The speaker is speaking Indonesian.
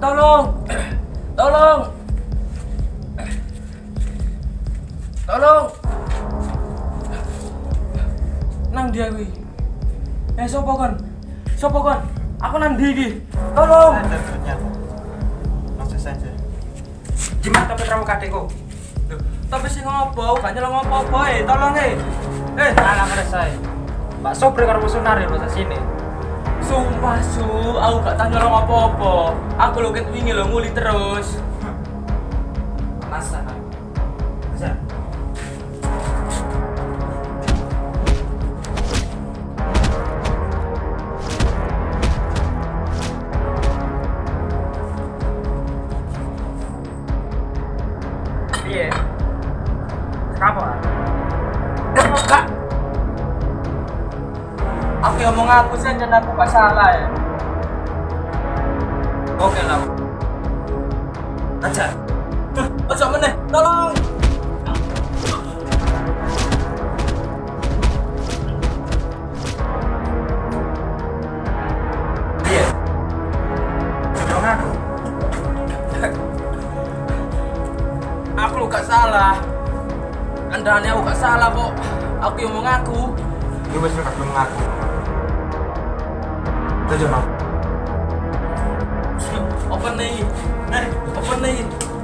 Tolong. Tolong. Tolong. Nang dia kuwi. Eh sopo kon? Sopo kon? Aku nang ndi iki? Tolong. Langsung saja. Gimana tapi kamu kadekku? Loh, tapi sing ngopo? Gak nyelong ngopo-opo eh, tolong eh. Eh, Alah selesai. Pak Sobri karo Sunari lho sini. Sumpah su, aku gak tau nyelong apa-apa. Aku ket wingi lho nguli terus. Masa. Bisa. Piye? Aku yang mau ngaku sih, dan aku gak salah ya. Oke lah. Aja. Ojo meneh, tolong. Iya. Dong aku. Aku gak salah. Andane aku gak salah kok. Aku yang mau ngaku. Gue wis gak belum ngaku. तो जनाब नहीं अपन नहीं।